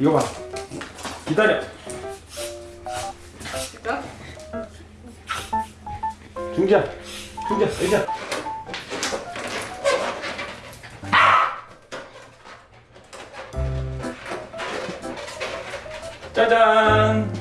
이거 봐. 기다려. 중지야. 중지야. 의자. 짜잔.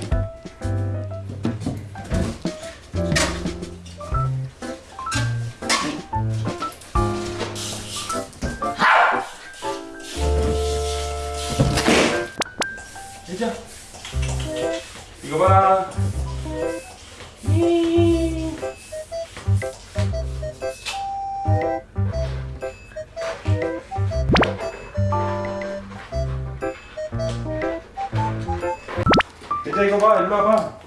봐, 일로 와봐.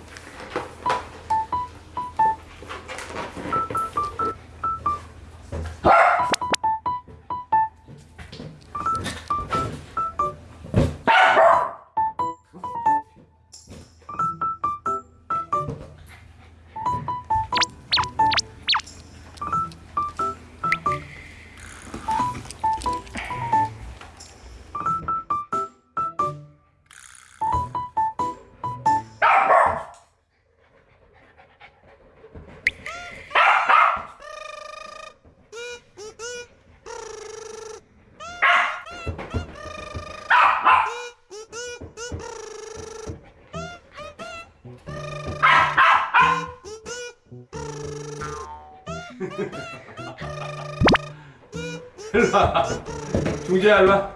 일로 와. 중재야, 일로 와.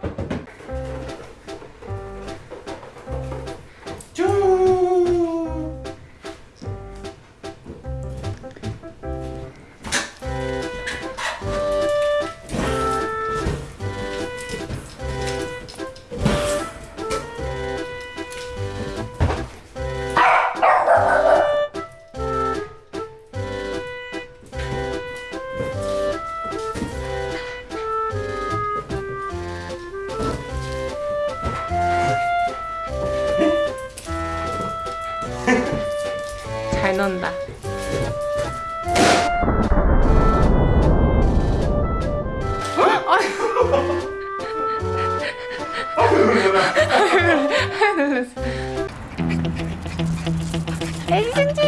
哎，生 it?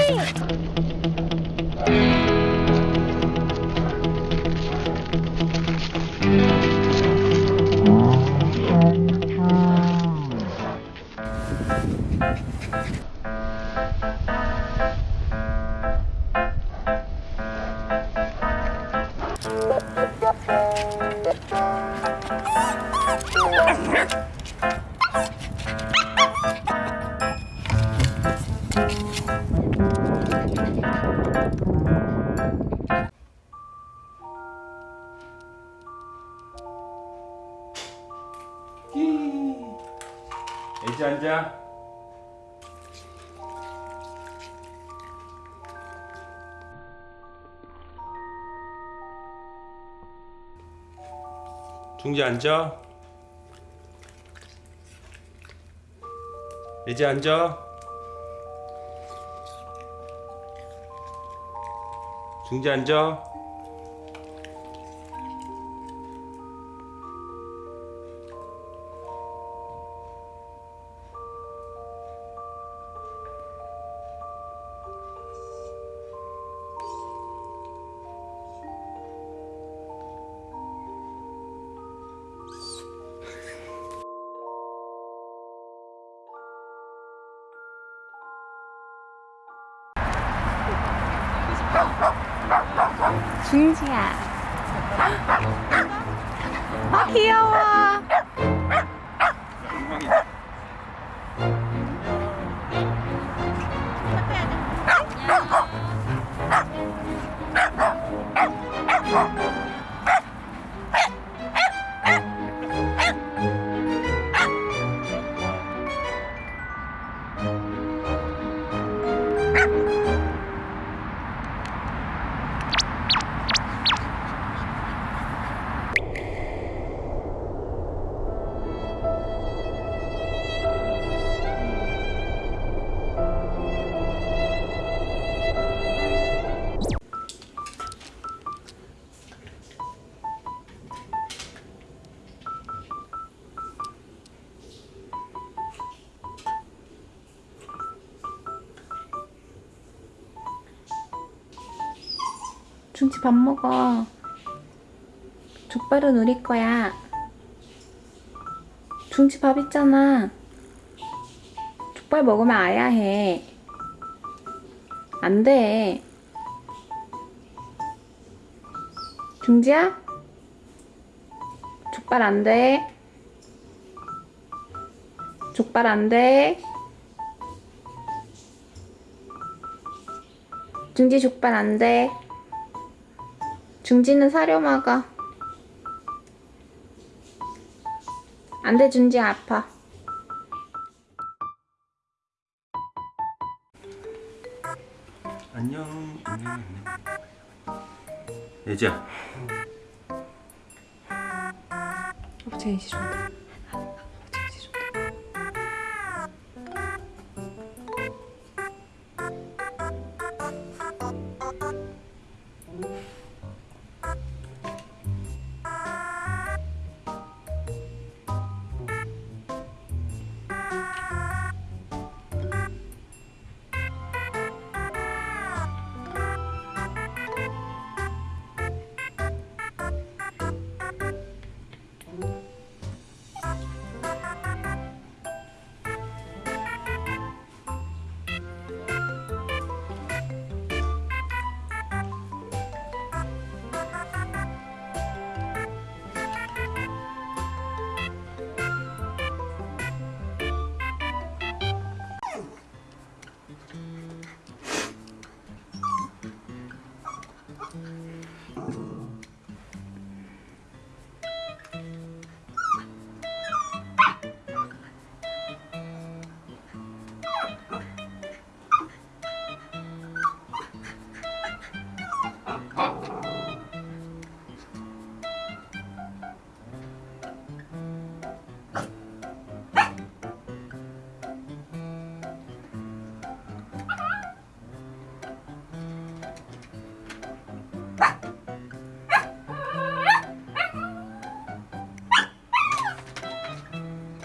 애지 앉아. 중지 앉아. 애지 앉아. 중지 앉아. 중지야. 아 귀여워. 중지 밥 먹어. 족발은 우리 거야. 중지 밥 있잖아. 족발 먹으면 아야 해. 안 돼. 중지야? 족발 안 돼. 족발 안 돼. 중지 족발 안 돼. 중지는 사료 먹어. 안 돼, 중지 아파. 안녕. 안녕. 안녕. 예지야. 이제 준다. 아버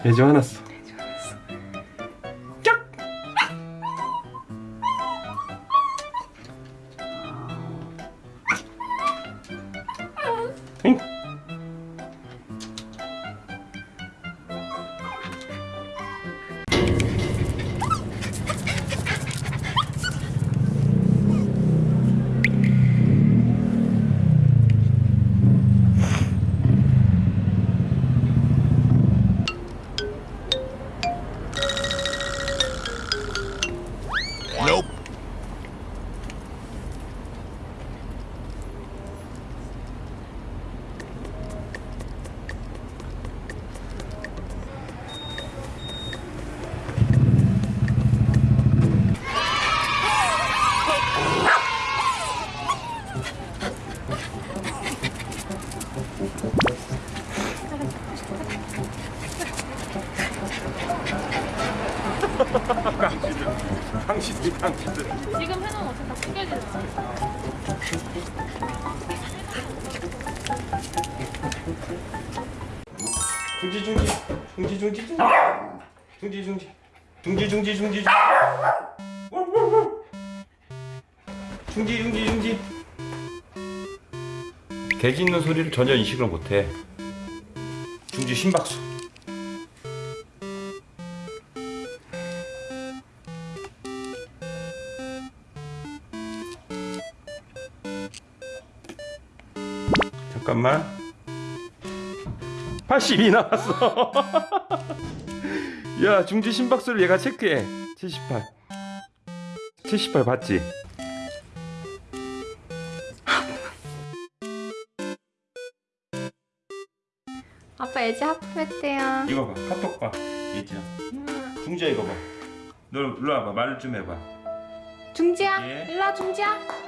되지 않았어 당신들 당신들. 지금 해놓은 어차피 다 구겨지잖아. 중지 중지 중지 중지 중지 중지 중지 중지 중지 중지 중지 중지 중지 돼지 있는 소리를 전혀 인식을 못해 중지 심박수 잠깐만 82 나왔어. 야, 중지 심박수를 얘가 체크해. 78. 78 봤지? 아빠 애지 하품했대요. 이거 봐. 카톡 봐. 얘지야. 중지야 이거 봐. 너 일로 와봐. 말좀 해봐. 중지야, 예. 일로 와 중지야.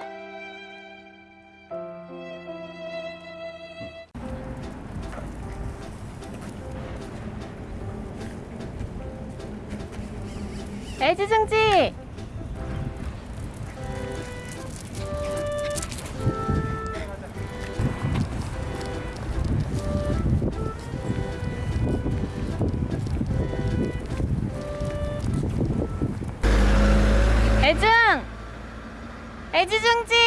애지 중지. 애증! 애지중지!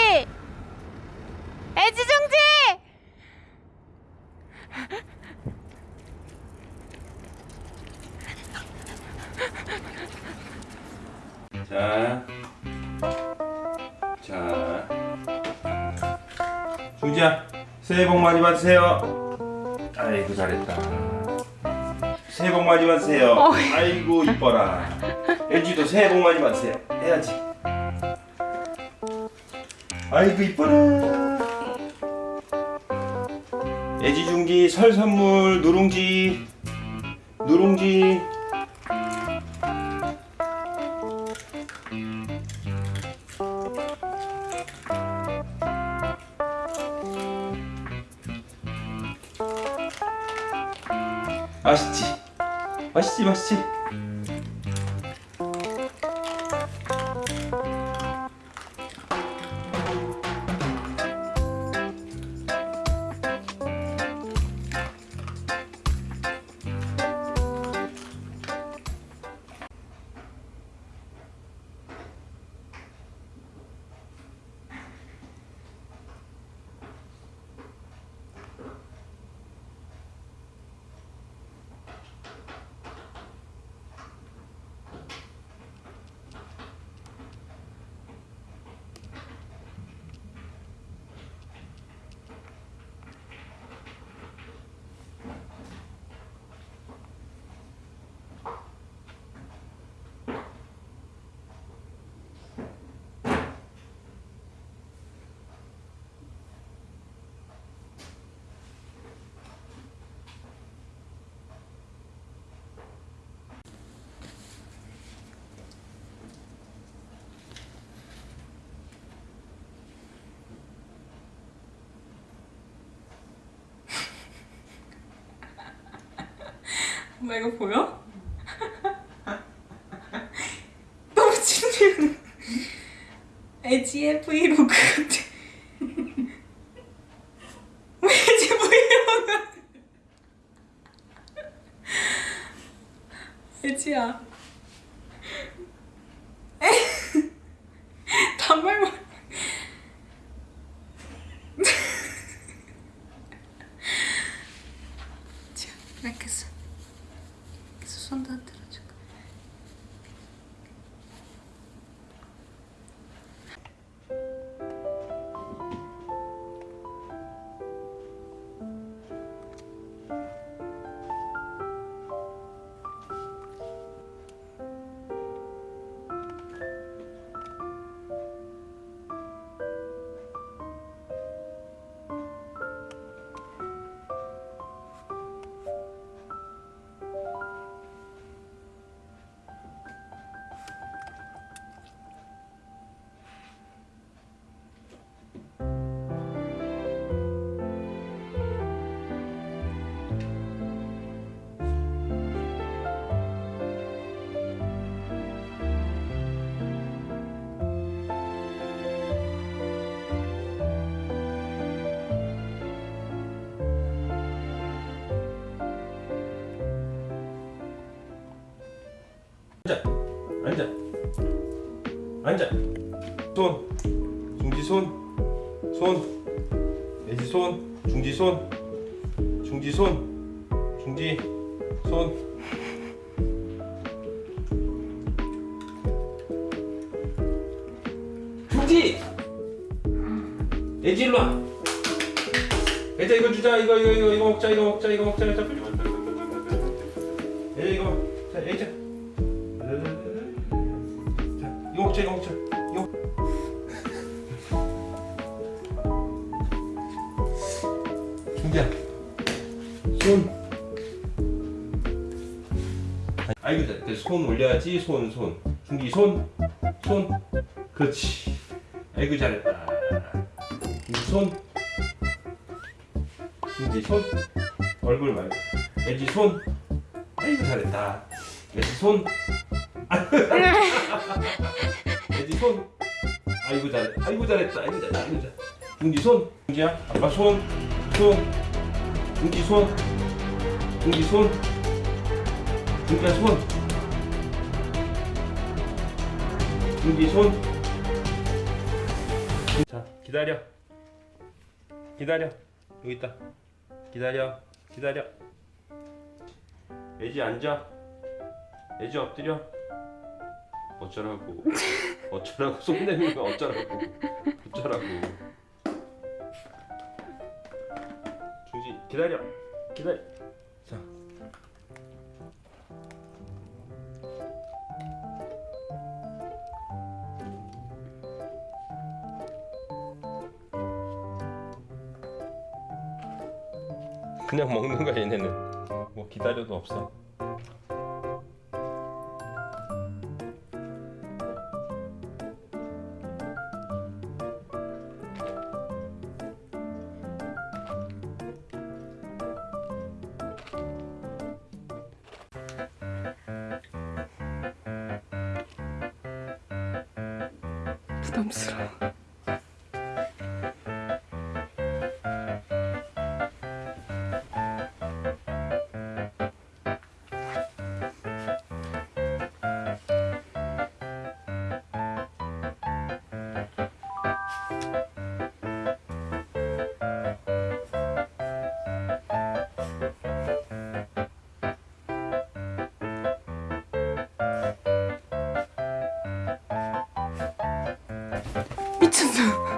많이 받으세요. 아이고 잘했다. 새해 복 많이 받으세요. 어. 아이고 이뻐라. 애지도 새해 복 많이 받으세요. 해야지. 아이고 이뻐라. 애지 중기 설 선물 누룽지 누룽지. vas-y. 맛있지? 엄마 이거 보여? 너무 친해. LG 브이로그 같아. 왜 LG 브이로그? LG야. 앉아. 앉아. 앉아. 손. 중지 손손. 애지 손. 중지 손. 중지 손. 중지 손. 중지! 애지 일로 와. 애자 이거 주자. 이거 이거 이거 이거 먹자 이거 먹자 이거 먹자. 애자 이거 중지야. 손. 아이고, 자, 그손 올려야지. 손, 손. 중기 손. 손. 그렇지. 아이고 잘했다. 중기 손. 중기 손. 얼굴 말고. 애지 손. 아이고 잘했다. 애지 손. 애지 손. 아이고 잘했다. 아이고 잘했다. 아이고 잘. 중지 손. 중지야. 아빠 손. 손 등기 손 등기 손 등기야 손 등기 손 자, 기다려. 기다려. 여기 있다. 기다려. 기다려. 애지 앉아. 애지 엎드려. 어쩌라고. 어쩌라고. 손 내밀면 어쩌라고. 어쩌라고. 기다려. 기다려. 자. 그냥 먹는 거야 얘네는. 뭐 기다려도 없어. 真的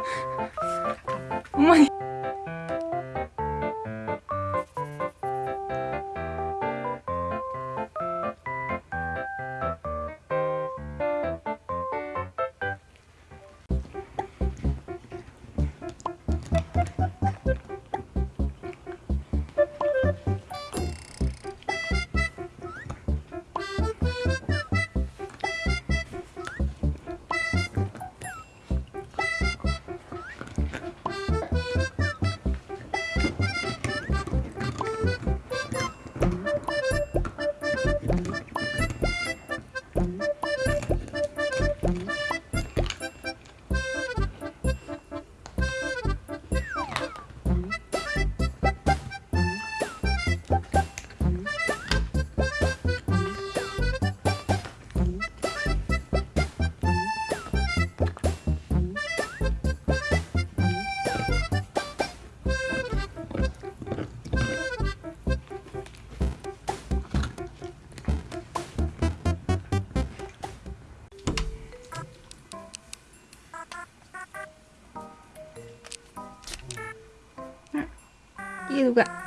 いうの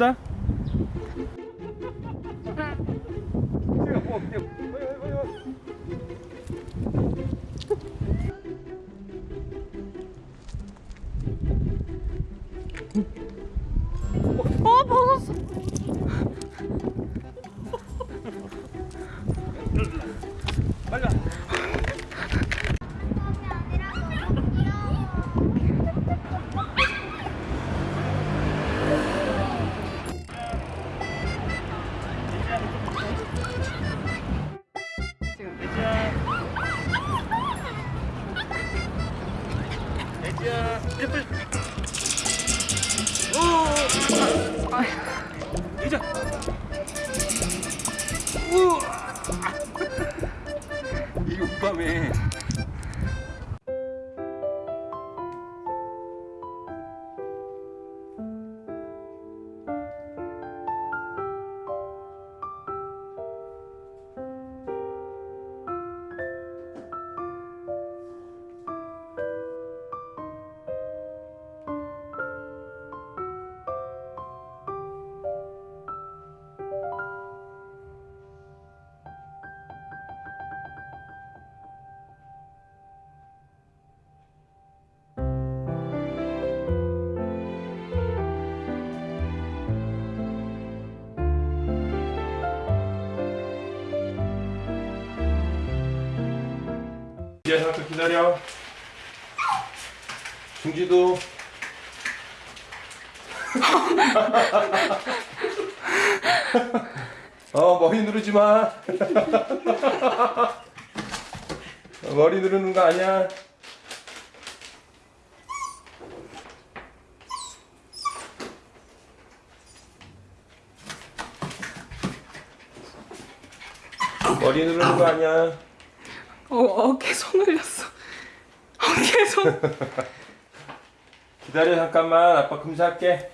да? 야 잠깐 기다려. 중지도. 어 머리 누르지 마. 머리 누르는 거 아니야? 머리 누르는 거 아니야? 어, 어깨 손 올렸어. 어깨 손. 기다려 잠깐만 아빠 금사할게